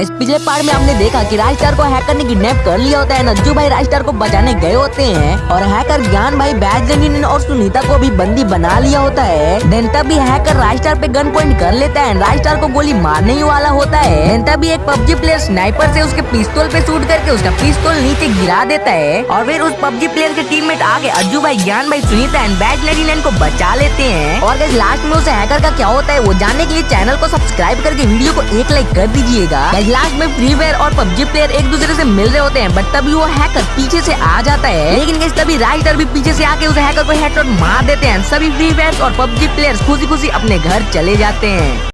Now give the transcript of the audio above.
Gas पिछले part में हमने देखा कि राजस्टार को हैकर ने किडनैप कर लिया होता है नज्जू भाई राजस्टार को बचाने गए होते हैं और हैकर ज्ञान भाई बैजलिन और सुनीता को भी बंदी बना लिया होता है। देन तभी हैकर राजस्टार पे गन पॉइंट कर लेता है। राजस्टार को गोली मारने ही वाला होता है। देन तभी एक पबजी प्लेयर स्नाइपर से उसके पिस्तौल पे शूट करके उसका पिस्तौल नीचे गिरा देता है और फिर उस पबजी प्लेयर के टीममेट आगे अज्जू भाई ज्ञान भाई, सुनीता एंड बैजलिन को बचा लेते हैं। और लास्ट में उसे हैकर का क्या होता है, वो जानने के लिए चैनल को सब्सक्राइब करके वीडियो को एक लाइक कर दीजिएगा। लास्ट में फ्री फायर और पबजी प्लेयर एक दूसरे से मिल रहे होते हैं बट तभी वो हैकर पीछे से आ जाता है। लेकिन तभी राइटर भी पीछे से आके उस हैकर को हेडशॉट मार देते हैं। सभी फ्री फायर और पबजी प्लेयर खुशी खुशी अपने घर चले जाते हैं।